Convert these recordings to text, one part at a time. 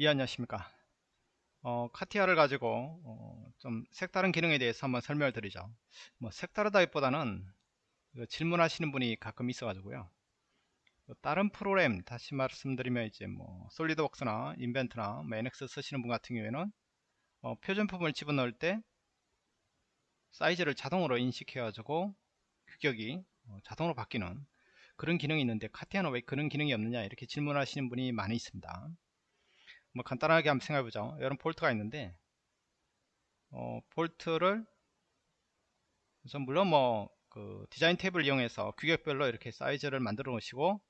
예 안녕하십니까? 어, 카티아를 가지고 어, 좀 색다른 기능에 대해서 한번 설명을 드리죠. 뭐 색다르다기보다는 질문하시는 분이 가끔 있어 가지고요. 다른 프로그램 다시 말씀드리면 이제 뭐 솔리드웍스나 인벤트나 뭐 NX 쓰시는 분 같은 경우에는 어, 표준품을 집어넣을 때 사이즈를 자동으로 인식해 가지고 규격이 어, 자동으로 바뀌는 그런 기능이 있는데 카티아는 왜 그런 기능이 없느냐 이렇게 질문하시는 분이 많이 있습니다 뭐 간단하게 한번 생각해보죠 이런 볼트가 있는데 어, 볼트를 우선 물론 뭐 그 디자인 탭을 이용해서 규격별로 이렇게 사이즈를 만들어 놓으시고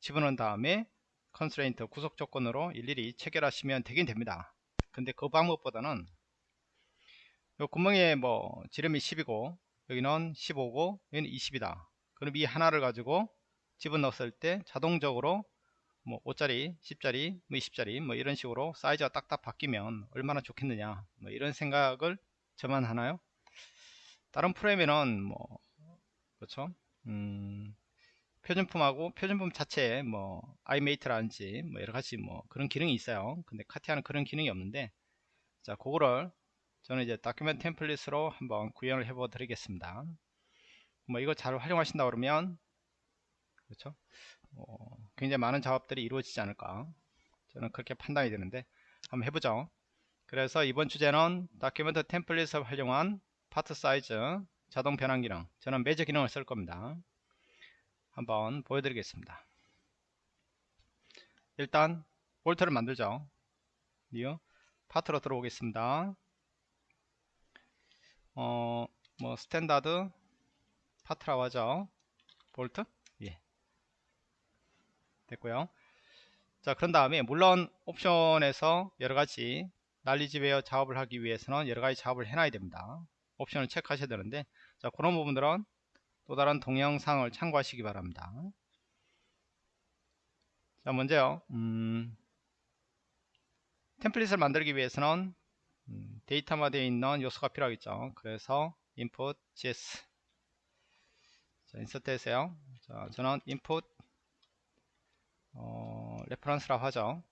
집어넣은 다음에 constraint 구속 조건으로 일일이 체결하시면 되긴 됩니다. 근데 그 방법보다는 요 구멍에 뭐 지름이 10이고 여기는 15고 여기는 20이다. 그럼 이 하나를 가지고 집어넣었을 때 자동적으로 뭐 5짜리 10짜리 뭐 20짜리 뭐 이런 식으로 사이즈가 딱딱 바뀌면 얼마나 좋겠느냐 뭐 이런 생각을 저만 하나요? 다른 프레임에는 뭐 그렇죠? 음, 표준품하고 표준품 자체에 뭐 iMate라든지 뭐 여러가지 뭐 그런 기능이 있어요. 근데 카티아는 그런 기능이 없는데 자 그거를 저는 이제 document template으로 한번 구현을 해 보드리겠습니다. 뭐 이거 잘 활용하신다 그러면 그렇죠 어, 굉장히 많은 작업들이 이루어지지 않을까. 저는 그렇게 판단이 되는데 한번 해보죠. 그래서 이번 주제는 document template을 활용한 파트 사이즈 자동 변환 기능. 저는 measure 기능을 쓸 겁니다. 한번 보여드리겠습니다. 일단 볼트를 만들죠. new part로 들어오겠습니다. 어, 뭐 standard part라고 하죠. 볼트 됐고요. 자 그런 다음에 물론 옵션에서 여러가지 난리지웨어 작업을 하기 위해서는 여러가지 작업을 해놔야 됩니다. 옵션을 체크하셔야 되는데 자 그런 부분들은 또 다른 동영상을 참고하시기 바랍니다. 자 먼저요. 음, template을 만들기 위해서는 음, datum화되어 있는 요소가 필요하겠죠. 그래서 input GS. 자 insert 해세요. 자 저는 input 어, reference라고 하죠.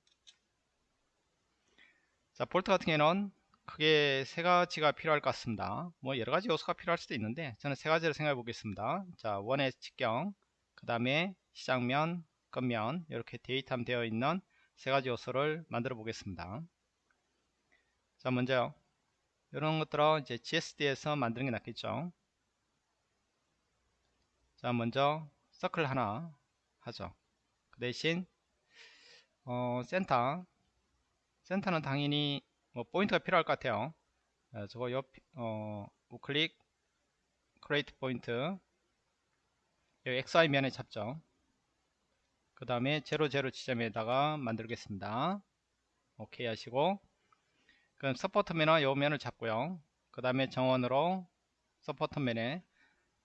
자 볼트 같은 경우는 크게 세 가지가 필요할 것 같습니다. 뭐 여러 가지 요소가 필요할 수도 있는데 저는 세 가지를 생각해 보겠습니다. 자 원의 직경 그 다음에 시작면 끝면 이렇게 datum 되어 있는 세 가지 요소를 만들어 보겠습니다. 자 먼저 이런 것들은 이제 GSD에서 만드는 게 낫겠죠. 자 먼저 서클 하나 하죠. 그 대신 어, 센터. 센터는 당연히 뭐 포인트가 필요할 것 같아요. 어, 저거 옆 어, 우클릭 create point. 여기 XY 면에 잡죠. 그 다음에 00 지점에다가 만들겠습니다. 오케이 하시고. 그럼 support면은 요 면을 잡고요. 그 다음에 정원으로 support면에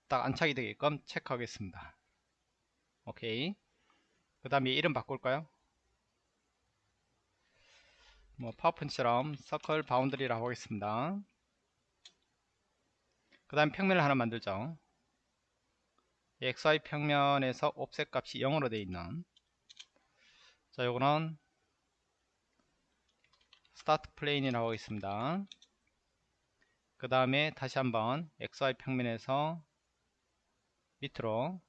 딱 안착이 되게끔 체크하겠습니다. 오케이 그 다음에 이름 바꿀까요? 뭐 파워펀치처럼 circle boundary라고 하겠습니다. 그 다음 평면을 하나 만들죠. XY 평면에서 offset 값이 0으로 되어 있는 자 요거는 start plane이라고 하겠습니다. 그 다음에 다시 한번 XY 평면에서 밑으로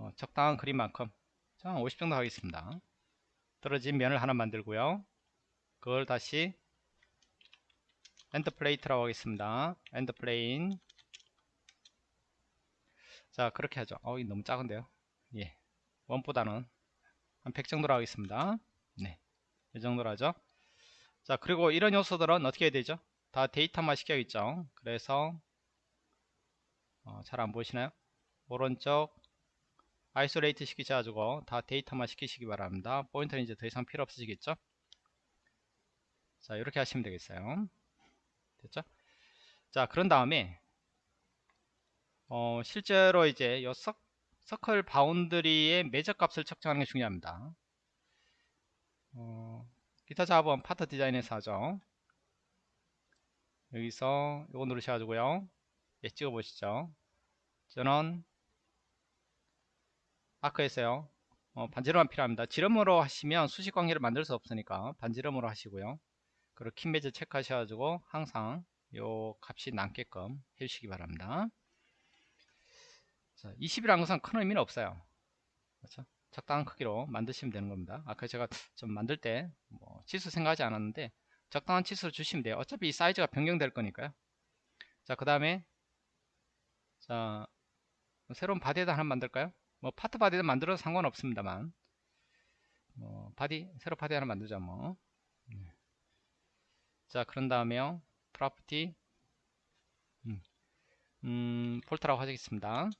어, 적당한 그림만큼 자50 정도 하겠습니다. 떨어진 면을 하나 만들고요. 그걸 다시 end plane이라고 하겠습니다. end plane. 자 그렇게 하죠. 어 너무 작은데요? 예. 원보다는 한 100 정도로 하겠습니다. 네이 정도로 하죠. 자 그리고 이런 요소들은 어떻게 해야 되죠? 다 datum화 시켜야겠죠? 그래서 어, 잘 안 보이시나요? 오른쪽 isolate 시키셔가지고 다 datum화 시키시기 바랍니다. 포인트는 이제 더 이상 필요 없으시겠죠? 자 이렇게 하시면 되겠어요. 됐죠? 자 그런 다음에 어, 실제로 이제 요 서, circle boundary의 measure 값을 측정하는 게 중요합니다. 어, 기타 작업은 part design에서 하죠. 여기서 이거 누르셔가지고요. 예 찍어 보시죠. 저는 arc에서요 어, 반지름만 필요합니다. 지름으로 하시면 수식 관계를 만들 수 없으니까 반지름으로 하시고요. 그리고 킨 매즈 체크하셔가지고 항상 요 값이 남게끔 해주시기 바랍니다. 자, 20이라는 것은 큰 의미는 없어요. 그렇죠? 적당한 크기로 만드시면 되는 겁니다. 아까 제가 좀 만들 때 뭐 치수 생각하지 않았는데 적당한 치수를 주시면 돼요. 어차피 이 사이즈가 변경될 거니까요. 자, 그 다음에 자 새로운 body에다 하나 만들까요? 뭐 part body를 만들어도 상관없습니다만 뭐 body 새로 body 하나 만들자 뭐. 네. 자 그런 다음에요 property 음, 음 볼트라고 하겠습니다.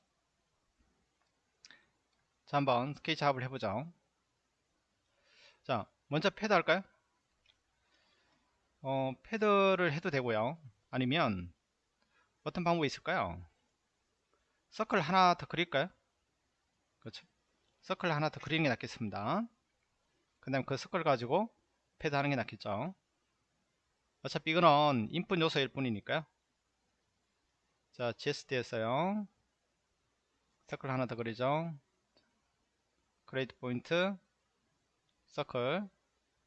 자 한번 스케치 작업을 해보죠. 자 먼저 패드 할까요? 어 pad를 해도 되고요. 아니면 어떤 방법이 있을까요? 서클 하나 더 그릴까요? 서클 하나 더 그리는 게 낫겠습니다. 그 다음 그 서클 가지고 패드 하는 게 낫겠죠. 어차피 이거는 input 요소일 뿐이니까요. 자, GSD에서요. circle 하나 더 그리죠. create point, circle.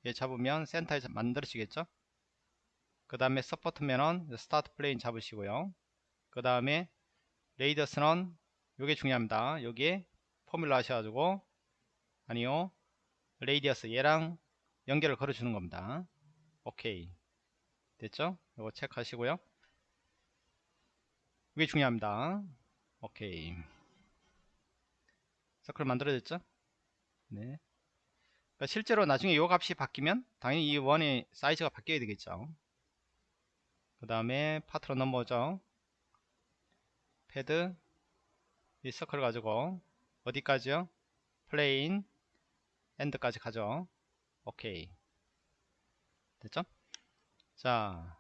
얘 잡으면 센터에 만들어지겠죠. 그 다음에 support면은 start plane 잡으시고요. 그 다음에 radius는 요게 중요합니다. 여기에 formula 하셔가지고 아니요 radius 얘랑 연결을 걸어주는 겁니다. 오케이 됐죠? 이거 체크하시고요. 이게 중요합니다. 오케이 서클 만들어졌죠? 네. 그러니까 실제로 나중에 이 값이 바뀌면 당연히 이 원의 사이즈가 바뀌어야 되겠죠. 그 다음에 part로 넘어오죠. 패드 이 서클 가지고 어디까지요? plane end까지 가죠. 오케이. 됐죠? 자,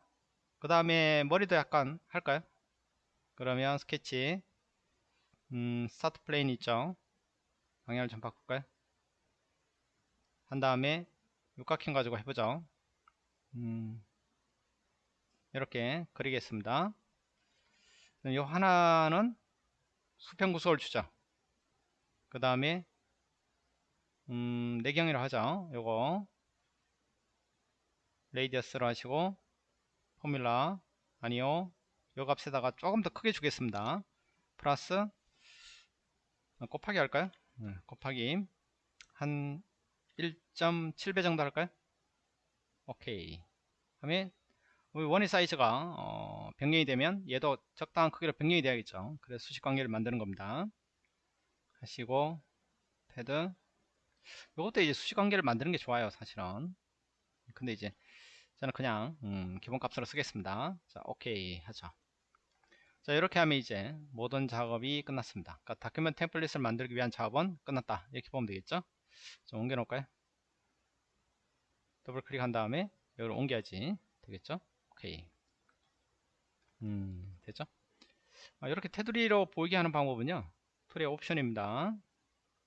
그 다음에 머리도 약간 할까요? 그러면 스케치 음, start plane 있죠? 방향을 좀 바꿀까요? 한 다음에 육각형 가지고 해보죠. 음, 이렇게 그리겠습니다. 이 하나는 수평 구속을 주죠. 그 다음에 음, 내경이라 하죠. 요거 radius로 하시고 포뮬라 아니요 요 값에다가 조금 더 크게 주겠습니다. 플러스 어, 곱하기 할까요? 네, 곱하기 한 1.7배 정도 할까요? 오케이 하면 원의 사이즈가 어, 변경이 되면 얘도 적당한 크기로 변경이 돼야겠죠. 그래서 수식 관계를 만드는 겁니다. 하시고 패드. 이것도 이제 수식관계를 만드는 게 좋아요 사실은. 근데 이제 저는 그냥 음, 기본값으로 쓰겠습니다. 자 오케이. 하죠 자 이렇게 하면 이제 모든 작업이 끝났습니다. 그러니까 document template을 만들기 위한 작업은 끝났다. 이렇게 보면 되겠죠? 좀 옮겨 놓을까요? 더블 클릭한 다음에 여기로 옮겨야지 되겠죠? 오케이. 음 됐죠? 아, 이렇게 테두리로 보이게 하는 방법은요 tool의 옵션입니다.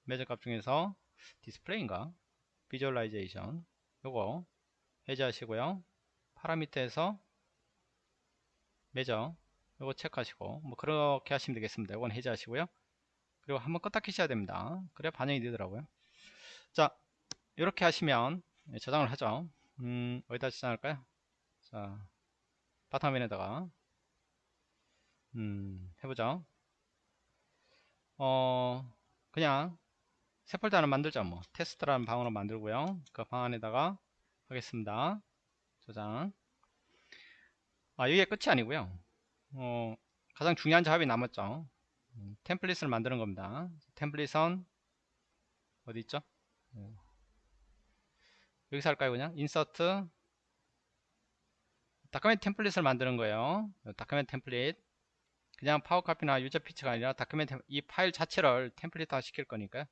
measure 값 중에서 디스플레이인가 visualization 요거 해제하시고요. 파라미터에서 measure 요거 체크하시고 뭐 그렇게 하시면 되겠습니다. 요건 해제하시고요. 그리고 한번 껐다 키셔야 됩니다. 그래야 반영이 되더라고요. 자 이렇게 하시면 저장을 하죠. 음, 어디다 저장할까요? 자 바탕화면에다가 음, 해보죠. 어 그냥 새 폴더 하나 만들자 뭐. 테스트라는 방으로 만들고요. 그 방 안에다가 하겠습니다. 저장. 아 이게 끝이 아니고요. 어 가장 중요한 작업이 남았죠. 음, 템플릿을 만드는 겁니다. 템플릿은 어디 있죠? 네. 여기서 할까요 그냥? 인서트. document template을 만드는 거예요. document template 그냥 power copy나 유저 피치가 아니라 document 이 파일 자체를 template화 시킬 거니까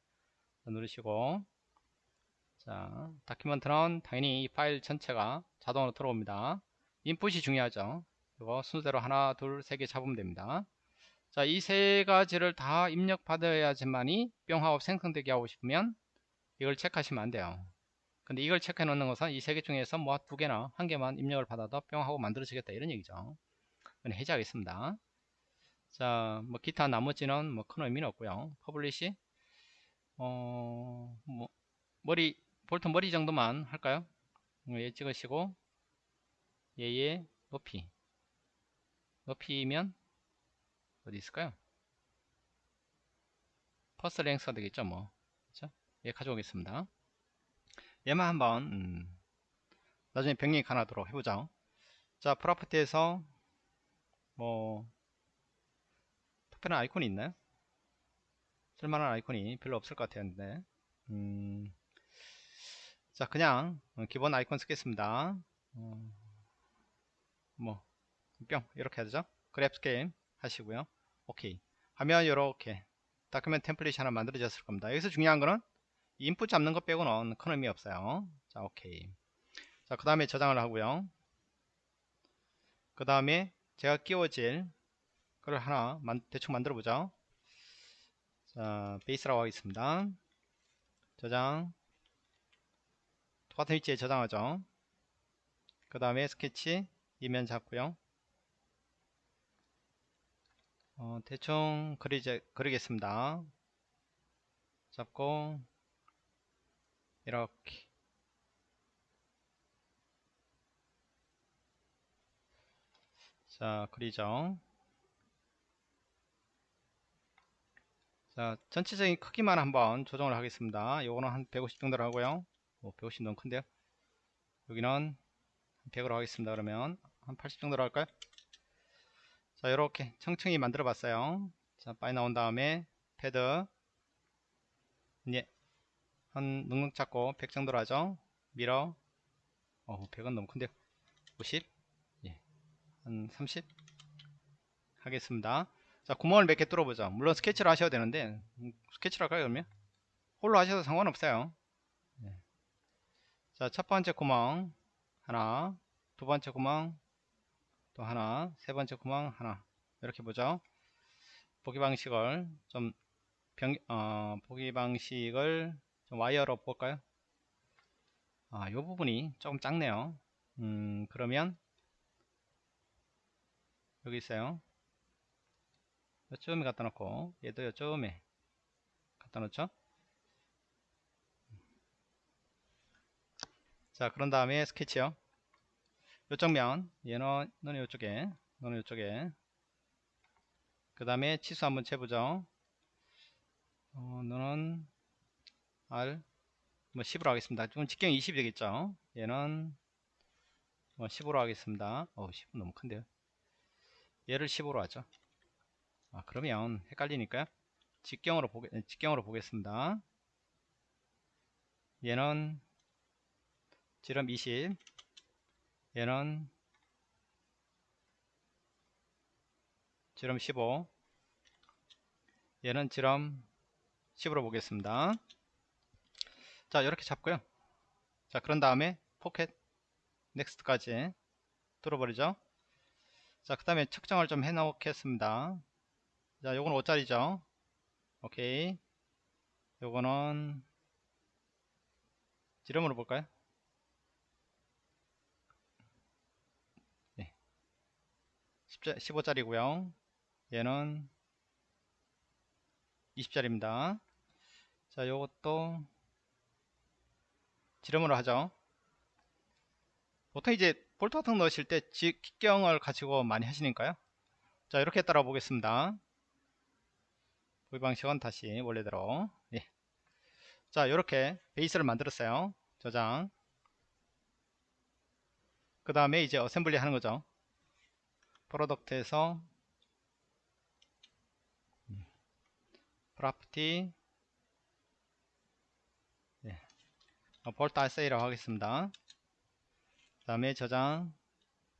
누르시고 자 document는 당연히 이 파일 전체가 자동으로 들어옵니다. 인풋이 중요하죠. 이거 순서대로 하나 둘 세 개 잡으면 됩니다. 자 이 세 가지를 다 입력 받아야지만이 뿅 하고 생성되게 하고 싶으면 이걸 체크하시면 안 돼요. 근데 이걸 체크해 놓는 것은 이 세 개 중에서 뭐 두 개나 한 개만 입력을 받아도 뿅 하고 만들어지겠다 이런 얘기죠. 해제하겠습니다 자, 뭐 기타 나머지는 뭐 큰 의미는 없고요. publish 어, 뭐, 머리, 볼트 머리 정도만 할까요? 어, 얘 찍으시고, 얘의 높이. 높이면, 어디 있을까요? first length가 되겠죠, 뭐. 그쵸? 얘 가져오겠습니다. 얘만 한번, 음, 나중에 변경이 가능하도록 해보자. 자, property에서, 뭐, 특별한 아이콘이 있나요? 쓸만한 아이콘이 별로 없을 것 같았는데 음, 자 그냥 기본 아이콘 쓰겠습니다. 어, 뭐뿅 이렇게 하죠? grab 이미지 하시고요. 오케이. 하면 이렇게 document template이 하나 만들어졌을 겁니다. 여기서 중요한 거는 인풋 잡는 것 빼고는 큰 의미 없어요. 자 오케이. 자그 다음에 저장을 하고요. 그 다음에 제가 끼워질 그걸 하나 대충 만들어 보죠 자, 베이스라고 하겠습니다. 저장. 똑같은 위치에 저장하죠. 그 다음에 스케치 이면 잡고요. 어, 대충 그리제, 그리겠습니다. 잡고 이렇게 자 그리죠. 자 전체적인 크기만 한번 조정을 하겠습니다. 요거는 한 150 정도로 하고요. 오, 150 너무 큰데요? 여기는 100으로 하겠습니다 그러면. 한 80 정도로 할까요? 자 이렇게 천천히 만들어 봤어요. 자 파이 나온 다음에 패드. 예. 한 눅눅 잡고 100 정도로 하죠. mirror. 어 100은 너무 큰데요? 50 예. 한 30 하겠습니다 자 구멍을 몇 개 뚫어보죠. 물론 스케치를 하셔야 되는데 음, 스케치를 할까요 그러면? 홀로 하셔도 상관없어요. 네. 자 첫 번째 구멍 하나 두 번째 구멍 또 하나 세 번째 구멍 하나. 이렇게 보죠. 보기 방식을 좀 병, 어, 보기 방식을 좀 와이어로 볼까요? 아, 요 부분이 조금 작네요. 음, 그러면 여기 있어요 요쯤에 갖다 놓고 얘도 요쯤에 갖다 놓죠? 자 그런 다음에 스케치요. 요쪽 면 얘는 너는 요쪽에 너는 요쪽에. 그 다음에 치수 한번 재보죠. 어, 너는 R 뭐 10으로 하겠습니다. 지금 직경 20이 되겠죠? 얘는 뭐 10으로 하겠습니다. 어 10은 너무 큰데요. 얘를 15로 하죠 아, 그러면 헷갈리니까요. 직경으로 보게 직경으로 보겠습니다. 얘는 지름 20 얘는 지름 15 얘는 지름 10으로 보겠습니다. 자 이렇게 잡고요. 자 그런 다음에 포켓 넥스트까지 뚫어버리죠. 자 그 다음에 측정을 좀 해 놓겠습니다. 자 요건 5짜리죠. 오케이. 요거는 지름으로 볼까요? 네. 15짜리고요. 얘는 20짜리입니다. 자 요것도 지름으로 하죠. 보통 이제 볼트 같은 거 넣으실 때 직경을 가지고 많이 하시니까요. 자 이렇게 따라 보겠습니다 기입 방식은 다시 원래대로. 예. 자 이렇게 베이스를 만들었어요. 저장. 그 다음에 이제 assembly 하는 거죠. product에서 property. 예. 어, 볼트 assy라고 하겠습니다. 그 다음에 저장.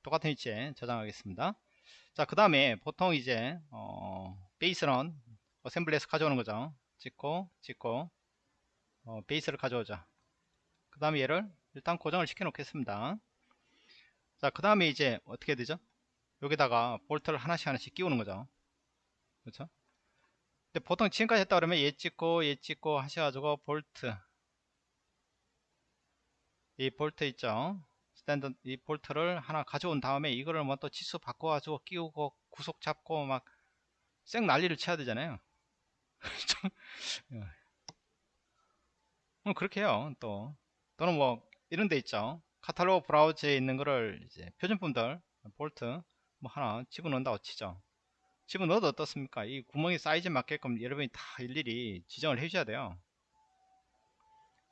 똑같은 위치에 저장하겠습니다. 자 그 다음에 보통 이제 어, 베이스는 assembly에서 가져오는 거죠. 찍고 찍고 어, 베이스를 가져오자. 그 다음에 얘를 일단 고정을 시켜 놓겠습니다. 자 그 다음에 이제 어떻게 되죠? 여기다가 볼트를 하나씩 하나씩 끼우는 거죠. 그렇죠? 근데 보통 지금까지 했다 그러면 얘 찍고 얘 찍고 하셔가지고 볼트. 이 볼트 있죠? 스탠드 이 볼트를 하나 가져온 다음에 이거를 뭐 또 치수 바꿔가지고 끼우고 구속 잡고 막 쌩 난리를 쳐야 되잖아요 그렇게 해요 또. 또는 뭐 이런 데 있죠. 카탈로그 브라우저에 있는 거를 이제 표준품들 볼트 뭐 하나 집어넣는다고 치죠. 집어넣어도 어떻습니까? 이 구멍이 사이즈에 맞게끔 여러분이 다 일일이 지정을 해 주셔야 돼요.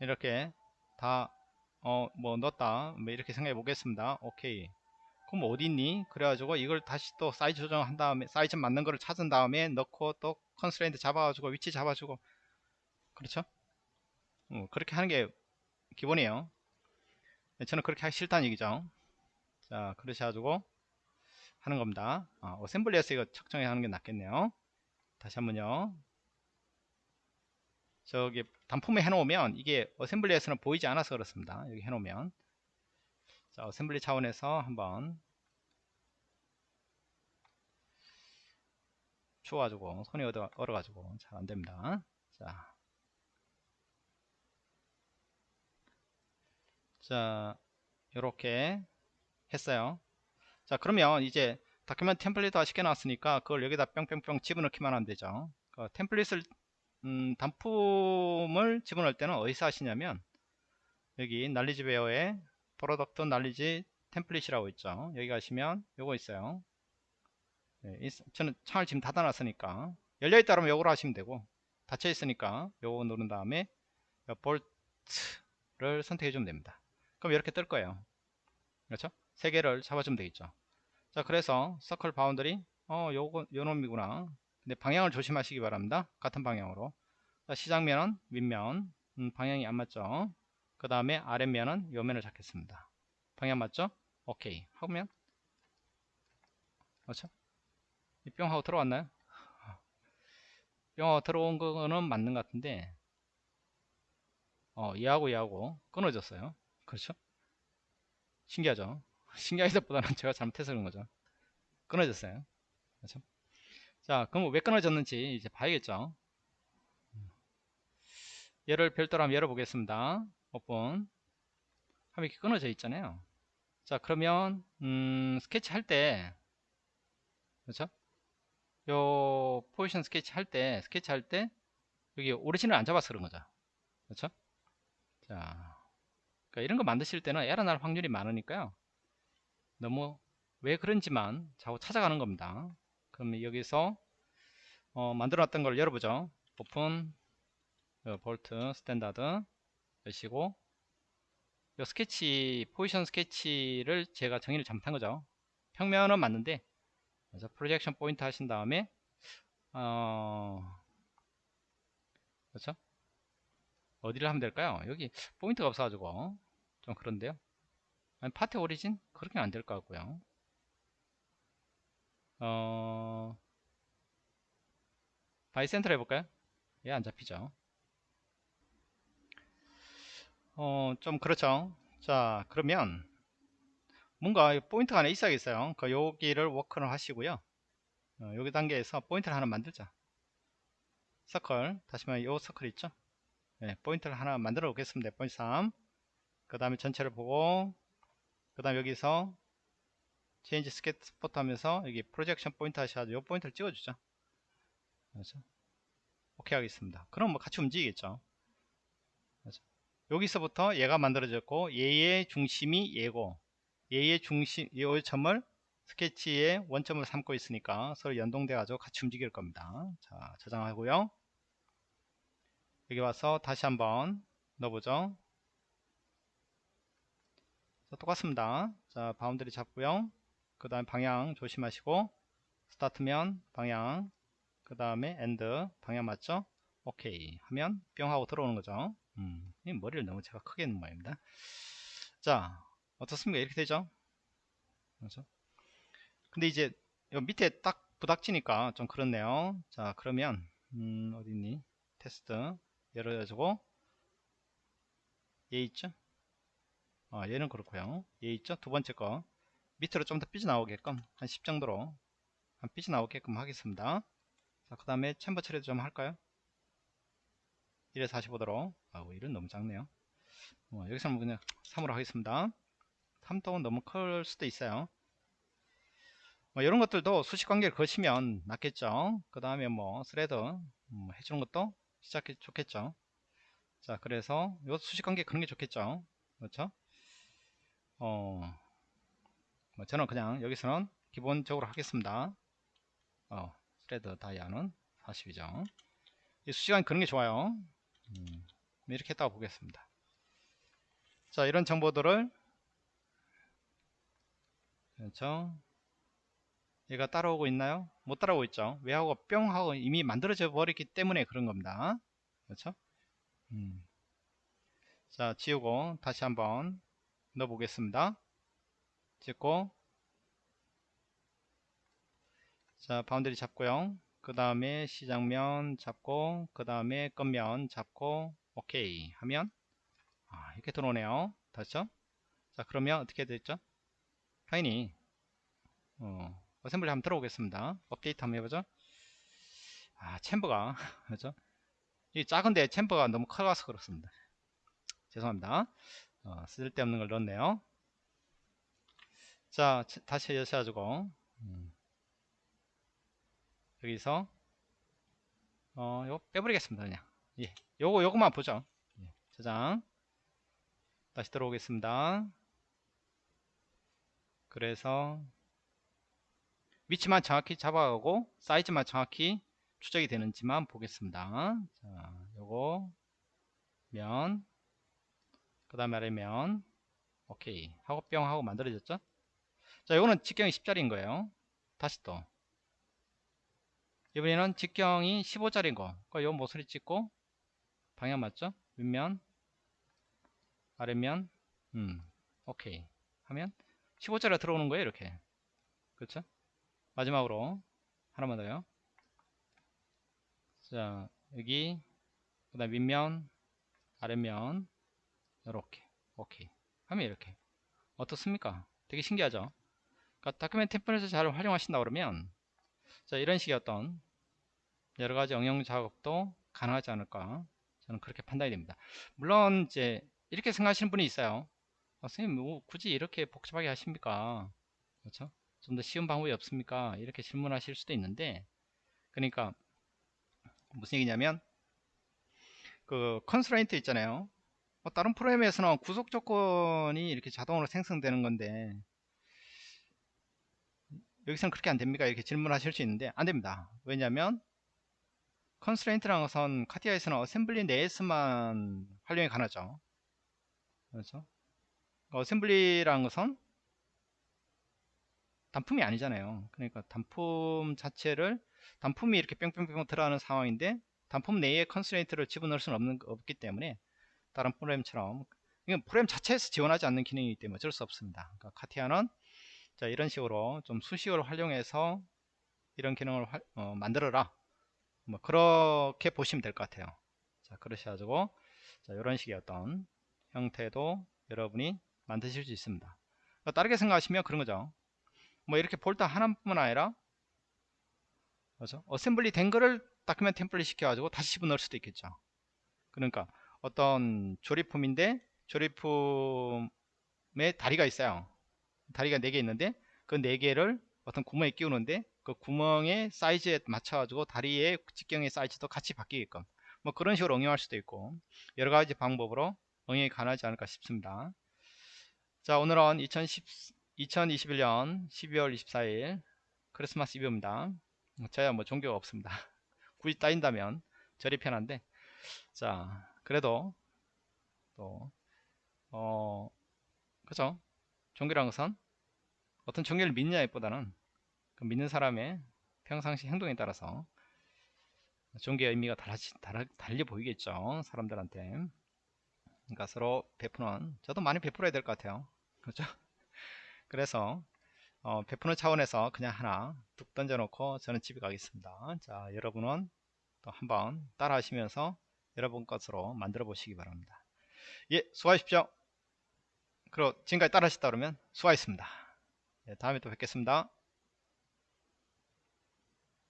이렇게 다 어 뭐 넣었다 뭐 이렇게 생각해 보겠습니다. 오케이. 그럼 어디 있니? 그래가지고 이걸 다시 또 사이즈 조정한 다음에 사이즈 맞는 거를 찾은 다음에 넣고 또 constraint 잡아가지고 위치 잡아주고. 그렇죠? 어, 그렇게 하는 게 기본이에요. 네, 저는 그렇게 하기 싫다는 얘기죠. 자 그러셔 가지고 하는 겁니다. 아, assembly에서 이거 측정해 하는 게 낫겠네요. 다시 한번요. 저기 단품에 해놓으면 이게 assembly에서는 보이지 않아서 그렇습니다. 여기 해놓으면. 자 assembly 차원에서 한번 추워가지고 손이 얼어, 얼어가지고 잘 안됩니다. 자, 자 이렇게 했어요. 자 그러면 이제 document template화 시켜놨으니까 그걸 여기다 뿅뿅뿅 집어넣기만 하면 되죠. 그 template을 음, 단품을 집어넣을 때는 어디서 하시냐면 여기 날리지 베어에 product knowledge template이라고 있죠. 여기 가시면 요거 있어요 네, 저는 창을 지금 닫아 놨으니까 열려있다 그러면 요거로 하시면 되고 닫혀 있으니까 요거 누른 다음에 볼트를 선택해 주면 됩니다. 그럼 이렇게 뜰 거예요. 그렇죠? 세 개를 잡아주면 되겠죠. 자 그래서 circle boundary 어 요거 요 놈이구나. 근데 방향을 조심하시기 바랍니다. 같은 방향으로. 자, 시작면은 윗면. 음, 방향이 안 맞죠? 그 다음에 아랫면은 요면을 잡겠습니다. 방향 맞죠? 오케이. 하면 그렇죠 뿅 하고 들어왔나요? 뿅 하고 들어온 거는 맞는 것 같은데 어 얘하고 얘하고 끊어졌어요. 그렇죠? 신기하죠? 신기하기보다는 제가 잘못해서 그런 거죠. 끊어졌어요. 그렇죠? 자 그럼 왜 끊어졌는지 이제 봐야겠죠? 얘를 별도로 한번 열어보겠습니다. 오픈. 하면 이렇게 끊어져 있잖아요. 자 그러면 음, 스케치 할 때 그렇죠 요 포지션 스케치 할 때 스케치 할 때 여기 origin을 안 잡아서 그런 거죠. 그렇죠? 자 그러니까 이런 거 만드실 때는 에러 날 확률이 많으니까요. 너무 왜 그런지만 자꾸 찾아가는 겁니다. 그러면 여기서 어, 만들어 놨던 걸 열어보죠. open bolt standard 여시고 요 스케치 포지션 스케치를 제가 정의를 잘못한 거죠. 평면은 맞는데 그래서 projection point 하신 다음에 어 그렇죠? 어디를 하면 될까요? 여기 point가 없어가지고 좀 그런데요. 아니, part origin 그렇게 안 될 것 같고요. 어 by center로 해볼까요? 얘 안 잡히죠. 어 좀 그렇죠? 자 그러면 뭔가 point가 하나 있어야겠어요. 그 여기를 work를 하시고요. 어, 여기 단계에서 point를 하나 만들자. 서클. 다시 말해 요 서클 있죠? 네, point를 하나 만들어 보겠습니다. 포인트 3그 다음에 전체를 보고 그 다음 여기서 change sketch support 하면서 여기 projection point 하셔야죠 요 point를 찍어주죠. 그렇죠? 오케이 하겠습니다. 그럼 뭐 같이 움직이겠죠? 그렇죠? 여기서부터 얘가 만들어졌고 얘의 중심이 얘고 얘의 중심, 이 점을 스케치의 원점을 삼고 있으니까 서로 연동돼 가지고 같이 움직일 겁니다. 자, 저장하고요. 여기 와서 다시 한번 넣어보죠. 자, 똑같습니다. 자, boundary 잡고요. 그 다음에 방향 조심하시고 start면 방향 그 다음에 end 방향 맞죠? 오케이 하면 뿅 하고 들어오는 거죠. 음, 머리를 너무 제가 크게 했는 모양입니다. 자, 어떻습니까? 이렇게 되죠? 그렇죠? 근데 이제 밑에 딱 부닥치니까 좀 그렇네요. 자, 그러면 음, 어디 있니? 테스트 열어가지고 얘 있죠? 아, 얘는 그렇고요. 얘 있죠? 두 번째 거 밑으로 좀 더 삐져나오게끔 한 10 정도로 한 삐져나오게끔 하겠습니다. 자, 그 다음에 챔버 처리도 좀 할까요? 1에 45도로 아우 1은 너무 작네요. 어, 여기서는 그냥 3으로 하겠습니다. 3동은 너무 클 수도 있어요. 뭐 이런 것들도 수식 관계를 거시면 낫겠죠. 그 다음에 뭐 thread 음, 해주는 것도 시작해 좋겠죠. 자 그래서 요 수식 관계 그런 게 좋겠죠. 그렇죠? 어 뭐 저는 그냥 여기서는 기본적으로 하겠습니다. 어 thread dia는 40이죠. 이 수식관계 그런 게 좋아요. 음, 이렇게 했다고 보겠습니다. 자 이런 정보들을 그렇죠? 얘가 따라오고 있나요? 못 따라오고 있죠. 왜 하고 뿅 하고 이미 만들어져 버렸기 때문에 그런 겁니다. 그렇죠? 음. 자 지우고 다시 한번 넣어 보겠습니다. 찍고. 자 boundary 잡고요. 그 다음에 시작면 잡고 그 다음에 끝면 잡고 오케이 하면 아, 이렇게 들어오네요. 다시죠? 자 그러면 어떻게 됐죠 당연히 어, 어셈블리 한번 들어오겠습니다. 업데이트 한번 해보죠. 아 챔버가 그렇죠? 이 작은데 챔버가 너무 커가서 그렇습니다. 죄송합니다. 어, 쓸데없는 걸 넣었네요. 자 다시 여셔가지고 음. 여기서 어 요거 빼버리겠습니다 그냥. 예 요거 요거만 보죠. 예, 저장. 다시 들어오겠습니다 그래서 위치만 정확히 잡아가고 사이즈만 정확히 추적이 되는지만 보겠습니다. 자 요거 면 그 다음에 아래 면. 오케이. 하고 뿅 하고 만들어졌죠? 자 요거는 직경이 10짜리인 거예요. 다시 또. 이번에는 직경이 15짜리인 거. 그러니까 요 모서리 찍고 방향 맞죠? 윗면 아래면. 음 오케이. 하면 15짜리가 들어오는 거예요 이렇게. 그렇죠? 마지막으로 하나만 더요. 자 여기 그 다음 윗면 아랫면 이렇게. 오케이. 하면 이렇게. 어떻습니까? 되게 신기하죠? 그러니까 다큐멘트 템플릿을 잘 활용하신다 그러면 자 이런 식의 어떤 여러가지 응용 작업도 가능하지 않을까 저는 그렇게 판단이 됩니다. 물론 이제 이렇게 생각하시는 분이 있어요 어, 선생님 뭐 굳이 이렇게 복잡하게 하십니까? 그렇죠? 좀 더 쉬운 방법이 없습니까? 이렇게 질문하실 수도 있는데 그러니까 무슨 얘기냐면 그 constraint 있잖아요. 뭐 다른 프로그램에서는 구속 조건이 이렇게 자동으로 생성되는 건데 여기서는 그렇게 안 됩니까? 이렇게 질문하실 수 있는데 안 됩니다. 왜냐하면 constraint라는 것은 카티아에서는 assembly 내에서만 활용이 가능하죠. 그렇죠 assembly라는 것은 단품이 아니잖아요. 그러니까 단품 자체를 단품이 이렇게 뿅뿅뿅 들어가는 상황인데 단품 내에 constraint를 집어넣을 수는 없는, 없기 때문에 다른 프로그램처럼 프로그램 자체에서 지원하지 않는 기능이기 때문에 어쩔 수 없습니다. 그러니까 카티아는 자 이런 식으로 좀 수식어를 활용해서 이런 기능을 화, 어, 만들어라. 뭐 그렇게 보시면 될 것 같아요. 자 그러셔가지고 자 이런 식의 어떤 형태도 여러분이 만드실 수 있습니다. 그러니까 다르게 생각하시면 그런 거죠. 뭐 이렇게 볼트 하나뿐만 아니라 그렇죠? assembly 된 거를 document template 시켜가지고 다시 집어넣을 수도 있겠죠. 그러니까 어떤 조립품인데 조립품에 다리가 있어요. 다리가 4개 있는데 그 4개를 어떤 구멍에 끼우는데 그 구멍의 사이즈에 맞춰 가지고 다리의 직경의 사이즈도 같이 바뀌게끔 뭐 그런 식으로 응용할 수도 있고 여러 가지 방법으로 응용이 가능하지 않을까 싶습니다 자 오늘은 2010, 2021년 12월 24일 크리스마스 이브입니다. 저야 뭐 종교가 없습니다. 굳이 따인다면 절이 편한데. 자 그래도 또어 그죠? 종교라는 것은 어떤 종교를 믿느냐에 보다는 그 믿는 사람의 평상시 행동에 따라서 종교의 의미가 달라지, 달라, 달리 보이겠죠 사람들한테. 그러니까 서로 베푸는 저도 많이 베풀어야 될 것 같아요 그렇죠? 그래서 어, 베푸는 차원에서 그냥 하나 뚝 던져 놓고 저는 집에 가겠습니다. 자 여러분은 또 한번 따라 하시면서 여러분 것으로 만들어 보시기 바랍니다. 예 수고하십시오. 그리고 지금까지 따라 하셨다 그러면 수고하셨습니다. 예, 다음에 또 뵙겠습니다